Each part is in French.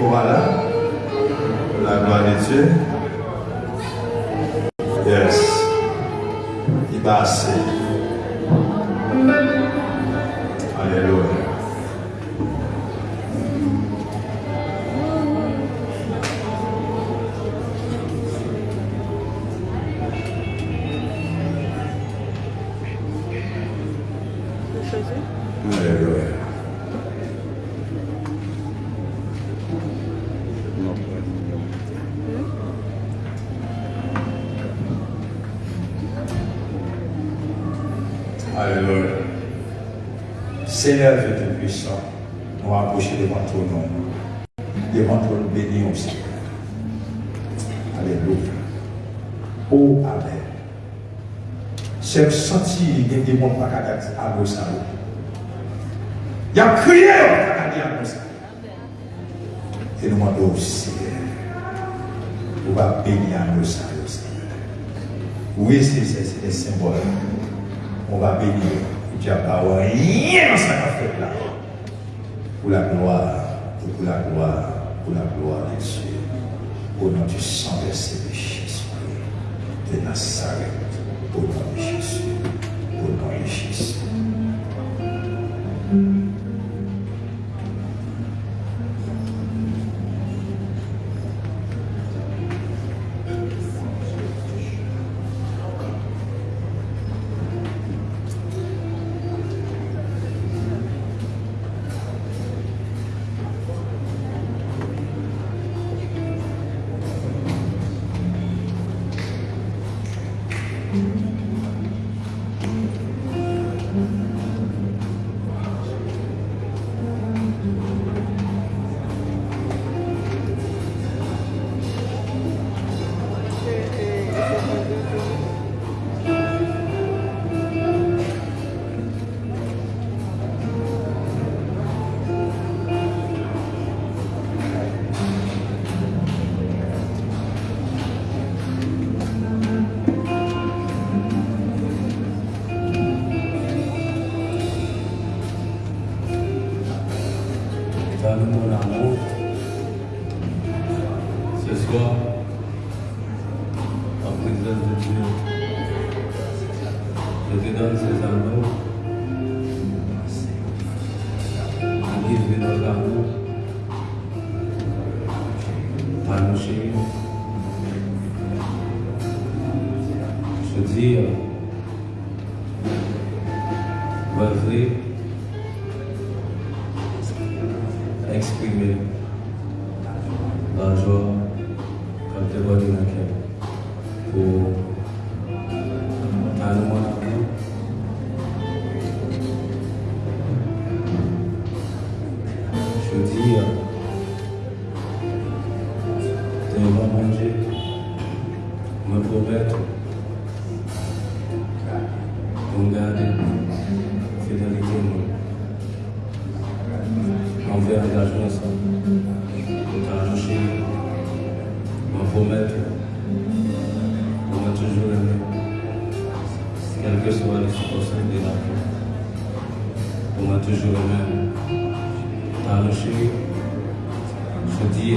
Voilà. La gloire de Dieu. Yes. Il va assez. Alléluia. Seigneur Dieu Tout-Puissant, nous approcher devant ton nom. Devant ton béni aussi. Alléluia. Oh, Amen. J'ai senti qu'il y a des gens qui ont à ça. Il a crié, dit. Et nous demandons aussi, on va bénir à nous ça aussi. Oui, c'est c'est des symboles. On va bénir. Tu n'as pas rien dans ce fait là. Pour la gloire, pour la gloire, pour la gloire de Dieu. Au nom du sang de Jésus, de Nazareth, au nom de Jésus, Amen. À nos chéris. Je dis, vas-y, exprimer la joie quand tu vois une pour à nous mon dis, devant mon Dieu, me promettre de garder fidélité envers engagement ça. Car je me promettre de me toujours aimer, quelles que soient les situations de la vie. Pour me toujours aimer. Car je je dis,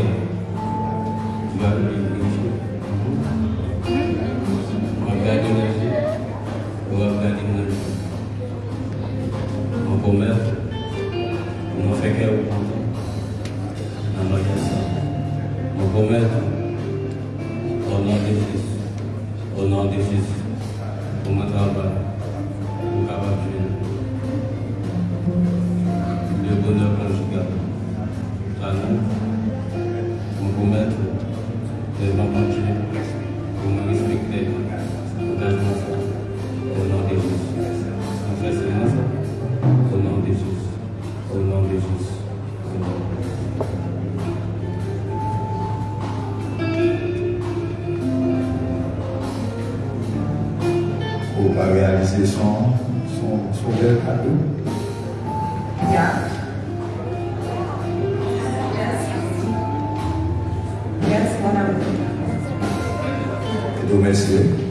au nom de Jésus, au nom de Jésus, pour mon travail, Pour pas réaliser son, son, son bel cadeau. Yeah. Yes, amour. Et remercier.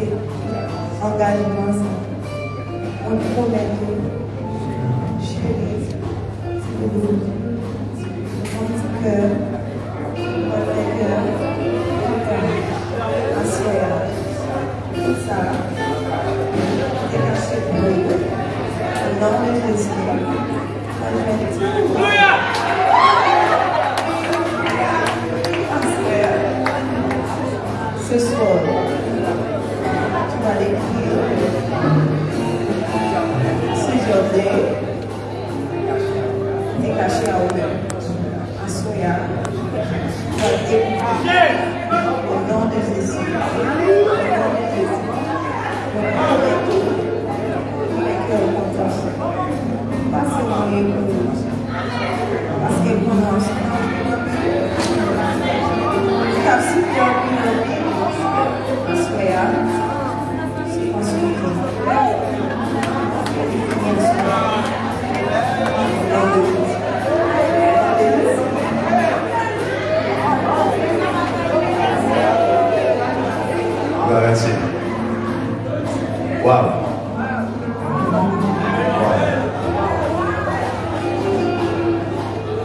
mon petit cœur, mon vrai cœur, content, assoya, tout ça, est caché pour vous, au nom de Jésus, moi je vais te Gracias.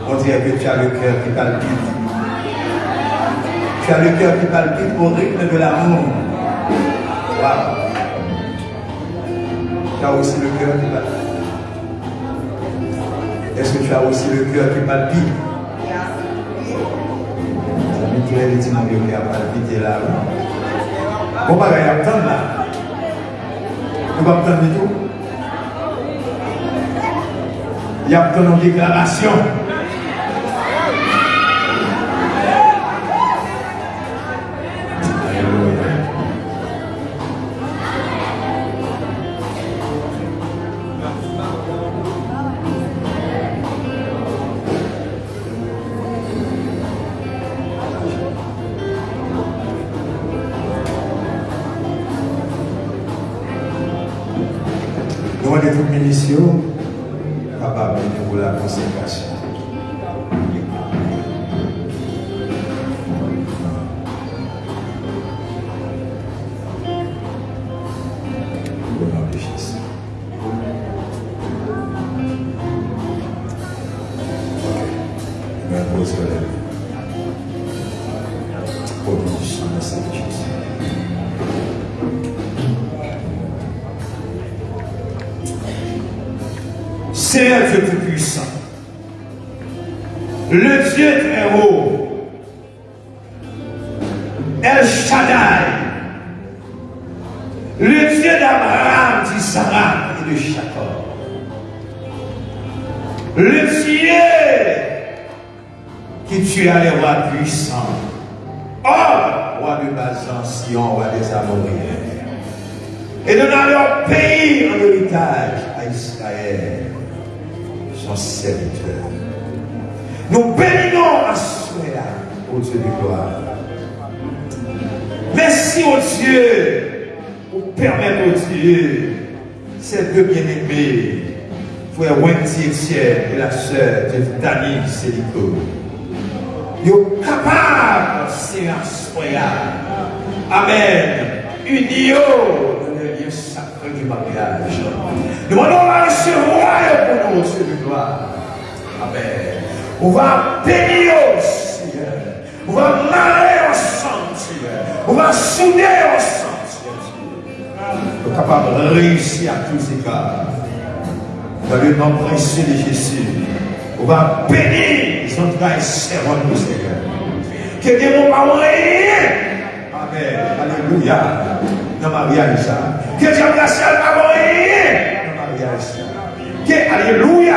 On dirait que tu as le cœur qui palpite. Tu as le cœur qui palpite au rythme de l'amour. Waouh. Tu as aussi le cœur qui palpite. Est-ce que tu as aussi le cœur qui palpite? Ami Claire dit mon cœur qui a palpité là. Bon, bah, il y a attendre là. Nous pas attendre du tout? Il y a attendre une Nous avons des munitions capables pour la consécration. Seigneur Dieu Tout-Puissant, le Dieu très haut, El Shaddai, le Dieu d'Abraham, d'Isaac et de Jacob, le Dieu qui tue les rois puissants, oh, roi de Bazan, Sion, roi des Amoriens, et donna leur pays en héritage à Israël, son serviteur. Nous bénissons à cela, au Dieu de gloire. Merci au Dieu pour permettre au Dieu, ces deux bien-aimés, frère Wendy Etienne et la sœur de Dani Sélico, ils sont capables de se Amen. Unio dans le lieu sacré du mariage. Nous allons Amen. On va bénir, Seigneur. On va marrer ensemble, Seigneur. On va souder ensemble, Seigneur. Nous sommes capables de réussir à tous égards. Dans le nom précieux de Jésus. On va bénir les entrailles servantes, Seigneur. Que Dieu ne pas. Amen. Alléluia. Dans le mariage. Que Dieu ne pas. Dans. Que, alléluia.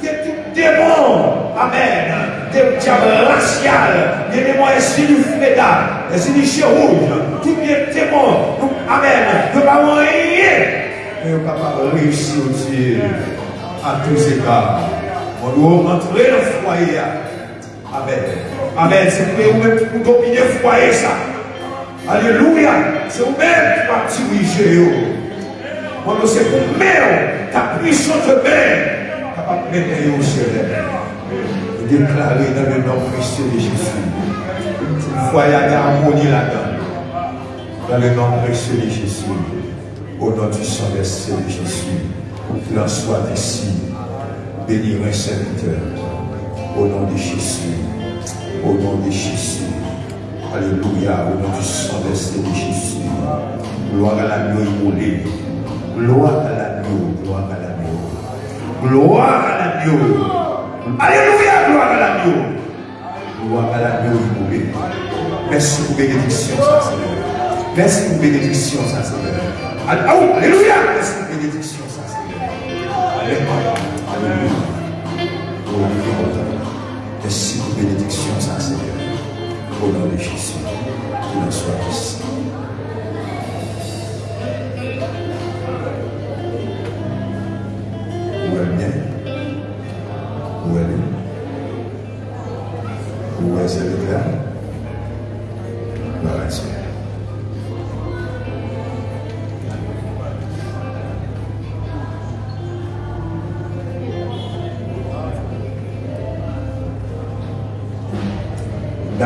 Que tout démon, amen, de diable racial, des démons esprit du Féda, esprit du rouge, tout bien démon, amen, ne pas rien mais on est capable de réussir Dieu à tous égards. On doit rentrer dans le foyer. Amen. Amen. C'est vous-même qui pour dominer le vous-même ta puissance de main capable de mettre au ciel. Déclarer dans le nom précieux de Jésus. Foyer d'harmonie là-dedans. Dans le nom précieux de Jésus. Au nom du sang de Jésus. Qu'il en soit ici. Bénir un. Au nom de Jésus. Au nom de Jésus. Alléluia. Au nom du sang de Jésus. Gloire à l'agneau immolé. Gloire à l'agneau. Gloire à l'agneau. Gloire à l'agneau. Alléluia. Gloire à l'agneau. Gloire à l'agneau immolé. Merci pour bénédiction, ça, Seigneur. Merci pour bénédiction, ça, Seigneur. Alléluia. Merci pour bénédiction, ça, Seigneur. Alléluia. Merci pour bénédiction, ça, Seigneur. Au nom de Jésus. Qu'il en soit ici.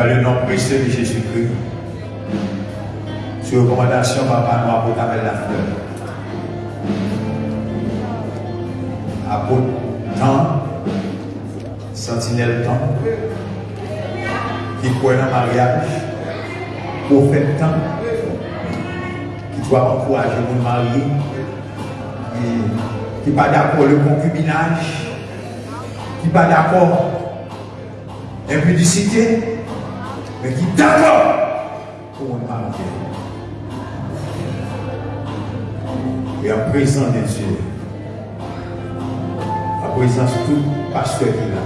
Le nom précieux de Jésus-Christ, sur recommandation Papa Noir pour t'amener la fleur. Apôtre temps, sentinelle temps, qui croit dans le mariage, prophète temps, qui doit encourager pour marier, qui n'est pas d'accord le concubinage, qui n'est pas d'accord l'impudicité, mais qui est d'accord pour un mariage. Et en présence de Dieu, en présence de tout pasteur qui là,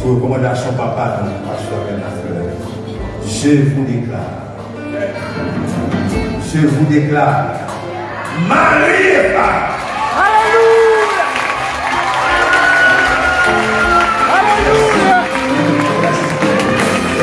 sous recommandation papa, non, pasteur Bernard je vous déclare, je vous déclare, mariez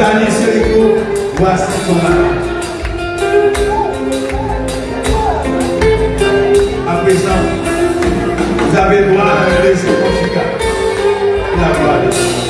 Dieu gagné Sérico, voici ton mari. À présent, vous avez droit à un baiser conjugal. La gloire de Dieu.